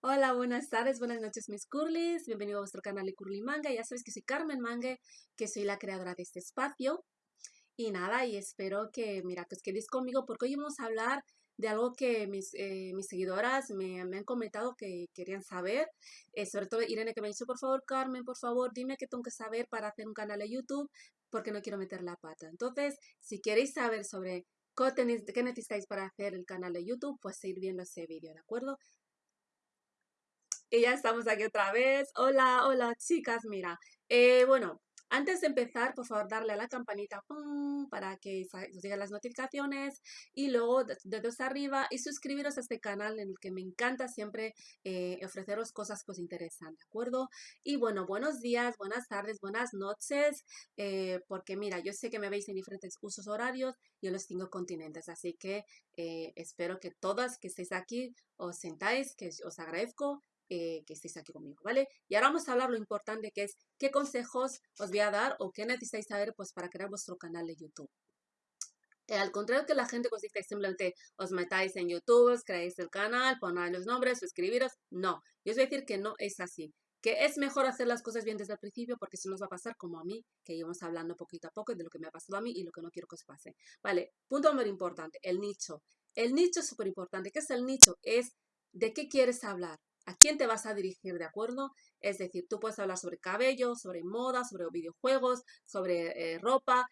Hola, buenas tardes, buenas noches mis curlis, bienvenido a vuestro canal de Curly Manga, ya sabes que soy Carmen Mangue, que soy la creadora de este espacio y nada, y espero que, mira, que os quedéis conmigo porque hoy vamos a hablar de algo que mis, eh, mis seguidoras me, han comentado que querían saber, eh, sobre todo Irene que me ha dicho, por favor Carmen, por favor, dime qué tengo que saber para hacer un canal de YouTube porque no quiero meter la pata. Entonces, si queréis saber sobre qué necesitáis para hacer el canal de YouTube, pues seguir viendo ese vídeo, ¿de acuerdo? Y ya estamos aquí otra vez. Hola, hola chicas, mira. Eh, bueno, antes de empezar, por favor, darle a la campanita para que os lleguen las notificaciones y luego dedos arriba y suscribiros a este canal en el que me encanta siempre eh, ofreceros cosas que os interesan, ¿de acuerdo? Y bueno, buenos días, buenas tardes, buenas noches, eh, porque mira, yo sé que me veis en diferentes usos horarios y en los cinco continentes, así que espero que todas que estéis aquí os sentáis, que os agradezco eh, que estéis aquí conmigo, ¿vale? Y ahora vamos a hablar lo importante que es qué consejos os voy a dar o qué necesitáis saber pues para crear vuestro canal de YouTube. Al contrario que la gente os dice simplemente os metáis en YouTube, creáis el canal, ponéis los nombres, suscribiros, no. Yo os voy a decir que no es así. Que es mejor hacer las cosas bien desde el principio porque si nos va a pasar como a mí, que íbamos hablando poquito a poco de lo que me ha pasado a mí y lo que no quiero que os pase. Vale, punto muy importante, el nicho. El nicho es súper importante. ¿Qué es el nicho? Es de qué quieres hablar a quién te vas a dirigir, ¿de acuerdo? Es decir, tú puedes hablar sobre cabello, sobre moda, sobre videojuegos, sobre eh, ropa.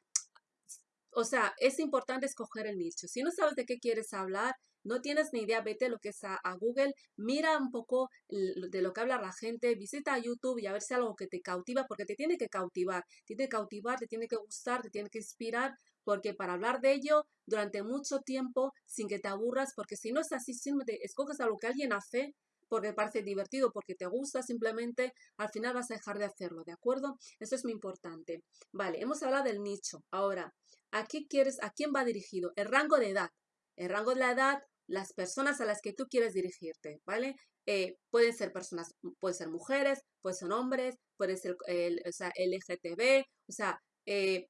O sea, es importante escoger el nicho. Si no sabes de qué quieres hablar, no tienes ni idea, vete lo que es a, Google, mira un poco de lo que habla la gente, visita YouTube y a ver si algo que te cautiva, porque te tiene que cautivar, te tiene que cautivar, te tiene que gustar, te tiene que inspirar, porque para hablar de ello durante mucho tiempo sin que te aburras, porque si no es así, simplemente escoges algo que alguien hace, porque parece divertido, porque te gusta, simplemente al final vas a dejar de hacerlo, ¿de acuerdo? Eso es muy importante. Vale, hemos hablado del nicho. Ahora, ¿a qué quieres, a quién va dirigido? El rango de edad. El rango de la edad, las personas a las que tú quieres dirigirte, ¿vale? Eh, pueden ser personas, pueden ser mujeres, pueden ser hombres, pueden ser el, o sea, LGTB, o sea, eh,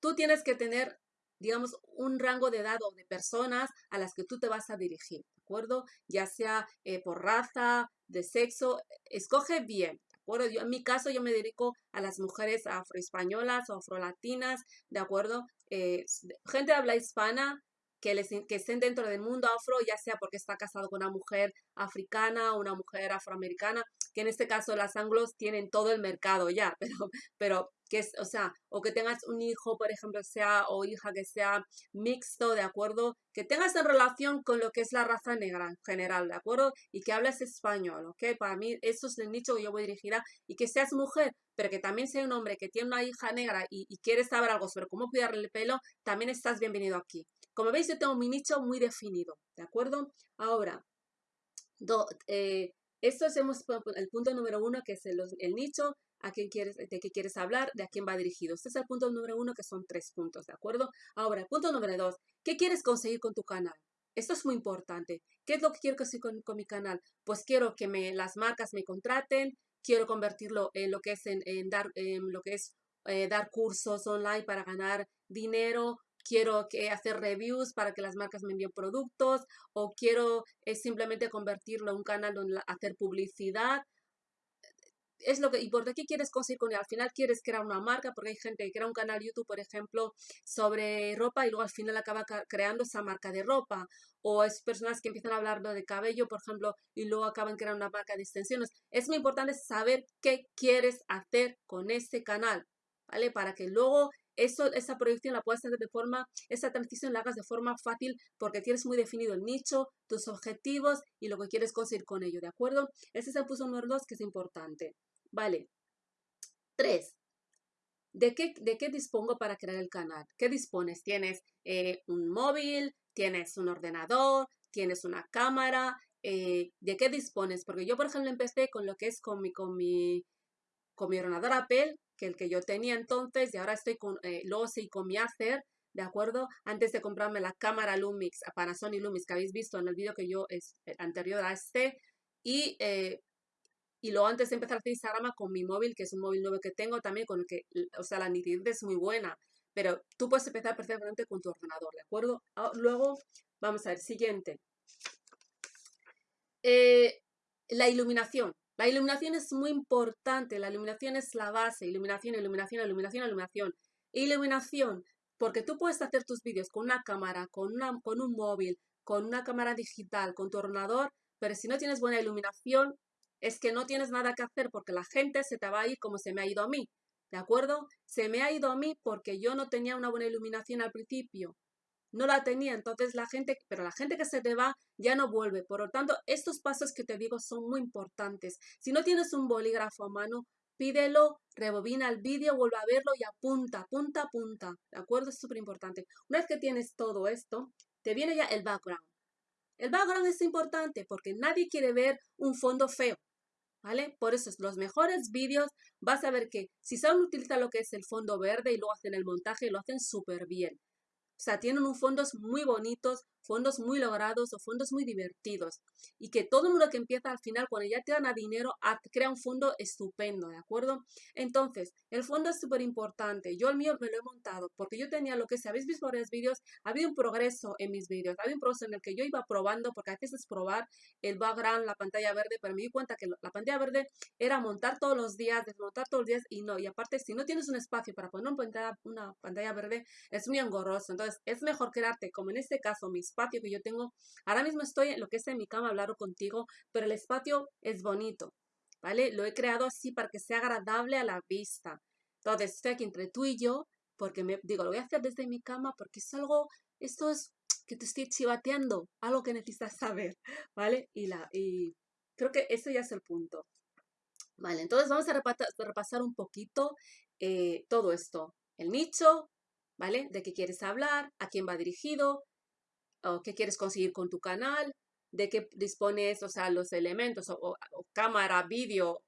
tú tienes que tener digamos, un rango de edad o de personas a las que tú te vas a dirigir, ¿de acuerdo? Ya sea eh, por raza, de sexo, escoge bien, ¿de acuerdo? Yo, en mi caso yo me dedico a las mujeres afroespañolas o afrolatinas, ¿de acuerdo? Eh, gente habla hispana, que, les, que estén dentro del mundo afro, ya sea porque está casado con una mujer africana o una mujer afroamericana, que en este caso las anglos tienen todo el mercado ya, pero, pero que es, o sea, o que tengas un hijo, por ejemplo, sea o hija que sea mixto, ¿de acuerdo? Que tengas en relación con lo que es la raza negra en general, ¿de acuerdo? Y que hables español, ¿ok? Para mí eso es el nicho que yo voy dirigida y que seas mujer, pero que también sea un hombre que tiene una hija negra y, y quieres saber algo sobre cómo cuidarle el pelo, también estás bienvenido aquí. Como veis, yo tengo mi nicho muy definido, ¿de acuerdo? Ahora, eh, esto es el punto número uno, que es el, nicho, a quién quieres, de qué quieres hablar, de a quién va dirigido. Este es el punto número uno, que son tres puntos, ¿de acuerdo? Ahora, punto número dos, ¿qué quieres conseguir con tu canal? Esto es muy importante. ¿Qué es lo que quiero conseguir con, mi canal? Pues quiero que me, las marcas me contraten, quiero convertirlo en lo que es, en, dar, en lo que es eh, dar cursos online para ganar dinero quiero que hacer reviews para que las marcas me envíen productos o quiero es simplemente convertirlo en un canal donde hacer publicidad. Es lo que, ¿Y por qué quieres conseguir con él? Al final quieres crear una marca, porque hay gente que crea un canal YouTube, por ejemplo, sobre ropa y luego al final acaba creando esa marca de ropa. O es personas que empiezan a hablar de cabello, por ejemplo, y luego acaban creando una marca de extensiones. Es muy importante saber qué quieres hacer con ese canal, ¿vale? Para que luego eso, esa proyección la puedes hacer de forma, esa transición la hagas de forma fácil porque tienes muy definido el nicho, tus objetivos y lo que quieres conseguir con ello, ¿de acuerdo? Ese es el punto número dos que es importante. Vale. Tres. ¿De qué, ¿De qué dispongo para crear el canal? ¿Qué dispones? ¿Tienes eh, un móvil? ¿Tienes un ordenador? ¿Tienes una cámara? Eh, ¿De qué dispones? Porque yo, por ejemplo, empecé con lo que es con mi, con mi, con mi ordenador Apple, que el que yo tenía entonces, y ahora estoy con, eh, luego sí con mi Acer, ¿de acuerdo? Antes de comprarme la cámara Lumix, Panasonic Lumix, que habéis visto en el vídeo que yo, es eh, anterior a este, y, eh, y luego antes de empezar a hacer Instagram con mi móvil, que es un móvil nuevo que tengo también, con el que, o sea, la nitidez es muy buena, pero tú puedes empezar perfectamente con tu ordenador, ¿de acuerdo? Ah, luego, vamos a ver, siguiente. la iluminación. La iluminación es muy importante, la iluminación es la base, iluminación, iluminación, iluminación, iluminación. Iluminación, porque tú puedes hacer tus vídeos con una cámara, con, un móvil, con una cámara digital, con tu ordenador, pero si no tienes buena iluminación, es que no tienes nada que hacer porque la gente se te va a ir como se me ha ido a mí. ¿De acuerdo? Se me ha ido a mí porque yo no tenía una buena iluminación al principio. No la tenía, entonces la gente, pero la gente que se te va ya no vuelve. Por lo tanto, estos pasos que te digo son muy importantes. Si no tienes un bolígrafo a mano, pídelo, rebobina el vídeo, vuelve a verlo y apunta, punta, punta. ¿De acuerdo? Es súper importante. Una vez que tienes todo esto, te viene ya el background. El background es importante porque nadie quiere ver un fondo feo. ¿Vale? Por eso los mejores vídeos vas a ver que si saben utilizar lo que es el fondo verde y luego hacen el montaje, lo hacen súper bien. O sea, tienen un fondos muy bonitos, fondos muy logrados o fondos muy divertidos. Y que todo el mundo que empieza al final, cuando ya te gana dinero, crea un fondo estupendo, ¿de acuerdo? Entonces, el fondo es súper importante. Yo el mío me lo he montado porque yo tenía lo que, si habéis visto varios vídeos, ha habido un progreso en mis vídeos. Había un progreso en el que yo iba probando, porque a veces es probar el background, la pantalla verde, pero me di cuenta que la pantalla verde era montar todos los días, desmontar todos los días y no. Y aparte, si no tienes un espacio para poner una pantalla, una pantalla verde, es muy engorroso. Entonces, es mejor quedarte, como en este caso, mi espacio que yo tengo. Ahora mismo estoy en lo que es en mi cama, hablar contigo, pero el espacio es bonito, ¿vale? Lo he creado así para que sea agradable a la vista. Entonces, estoy aquí entre tú y yo, porque me digo, lo voy a hacer desde mi cama porque es algo, esto es que te estoy chivateando, algo que necesitas saber, ¿vale? Y, la, y creo que ese ya es el punto. Vale, entonces vamos a repasar, un poquito eh, todo esto. El nicho, ¿vale? De qué quieres hablar, a quién va dirigido, o qué quieres conseguir con tu canal, de qué dispones, o sea, los elementos, cámara, vídeo,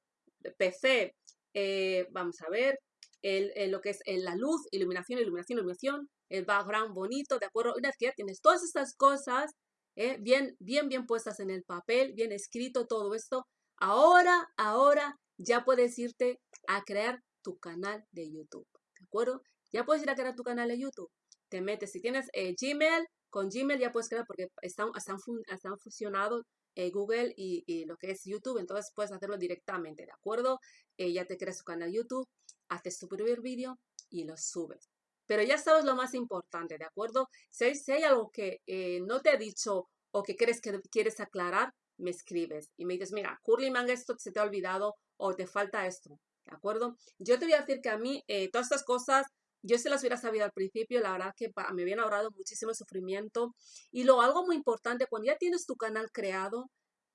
PC, eh, vamos a ver, el, lo que es la luz, iluminación, iluminación, iluminación, el background bonito, ¿de acuerdo? Una vez que ya tienes todas estas cosas eh, bien, bien, bien puestas en el papel, bien escrito todo esto, ahora, ahora ya puedes irte a crear tu canal de YouTube, ¿de acuerdo? Ya puedes ir a crear tu canal de YouTube. Te metes, si tienes eh, Gmail, con Gmail ya puedes crear porque están, están, están fusionados eh, Google y, lo que es YouTube, entonces puedes hacerlo directamente, ¿de acuerdo? Eh, ya te creas tu canal YouTube, haces tu primer vídeo y lo subes. Pero ya sabes lo más importante, ¿de acuerdo? Si, hay algo que no te he dicho o que que quieres aclarar, me escribes y me dices, mira, Curly Manga, esto se te ha olvidado o te falta esto, ¿de acuerdo? Yo te voy a decir que a mí todas estas cosas yo se las hubiera sabido al principio, la verdad que me habían ahorrado muchísimo sufrimiento. Y lo algo muy importante, cuando ya tienes tu canal creado,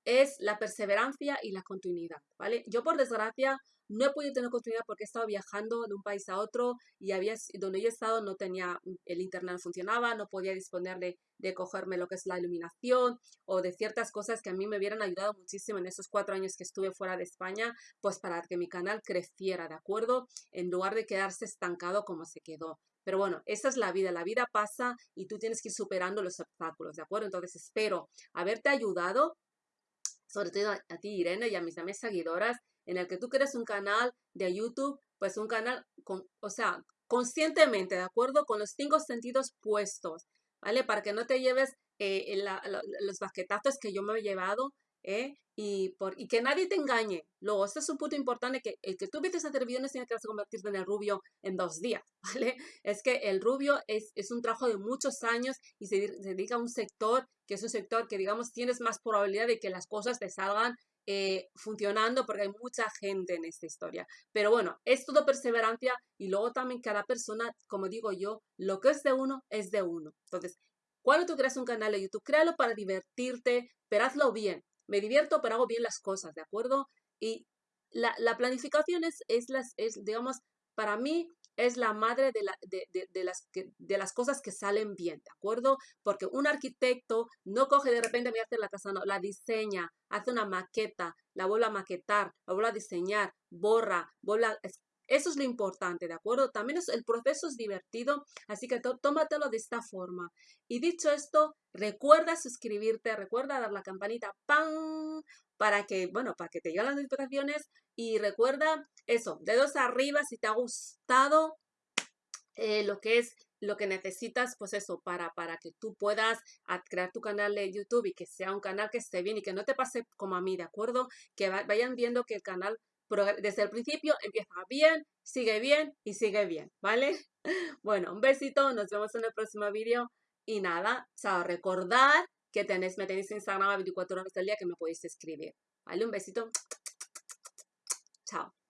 es la perseverancia y la continuidad, ¿vale? Yo por desgracia no he podido tener continuidad porque he estado viajando de un país a otro y había, donde yo he estado no tenía, el internet no funcionaba, no podía disponer de, de cogerme lo que es la iluminación o de ciertas cosas que a mí me hubieran ayudado muchísimo en esos cuatro años que estuve fuera de España, pues para que mi canal creciera, ¿de acuerdo? En lugar de quedarse estancado como se quedó. Pero bueno, esa es la vida, la vida pasa y tú tienes que ir superando los obstáculos, ¿de acuerdo? Entonces espero haberte ayudado, sobre todo a, ti Irene y a mis amigas seguidoras, en el que tú crees un canal de YouTube, pues un canal, con, o sea, conscientemente, ¿de acuerdo? Con los cinco sentidos puestos, ¿vale? Para que no te lleves eh, los baquetazos que yo me he llevado, ¿eh? Y, por, y que nadie te engañe. Luego, este es un punto importante, que el que tú empieces a videos tiene que convertirte en el rubio en dos días, ¿vale? Es que el rubio es, es un trabajo de muchos años y se, se dedica a un sector que es un sector que, digamos, tienes más probabilidad de que las cosas te salgan eh, funcionando porque hay mucha gente en esta historia. Pero bueno, es todo perseverancia y luego también cada persona, como digo yo, lo que es de uno es de uno. Entonces, cuando tú creas un canal de YouTube, créalo para divertirte, pero hazlo bien. Me divierto, pero hago bien las cosas, ¿de acuerdo? Y la, la planificación es, es, las, es, digamos, para mí es la madre de, la, de, de, las, de las cosas que salen bien, ¿de acuerdo? Porque un arquitecto no coge de repente, a hacer la casa, no, la diseña, hace una maqueta, la vuelve a maquetar, la vuelve a diseñar, borra, vuelve a, eso es lo importante, ¿de acuerdo? También es, el proceso es divertido, así que tómatelo de esta forma. Y dicho esto, recuerda suscribirte, recuerda dar la campanita, ¡pam! Para que, bueno, para que te lleguen las notificaciones. Y recuerda eso, dedos arriba si te ha gustado eh, lo que es lo que necesitas, pues eso, para, para que tú puedas crear tu canal de YouTube y que sea un canal que esté bien y que no te pase como a mí, ¿de acuerdo? Que vayan viendo que el canal desde el principio empieza bien, sigue bien y sigue bien, ¿vale? Bueno, un besito, nos vemos en el próximo vídeo y nada, chao, recordad que tenéis, me tenéis Instagram a 24 horas del día que me podéis escribir, ¿vale? Un besito, chao.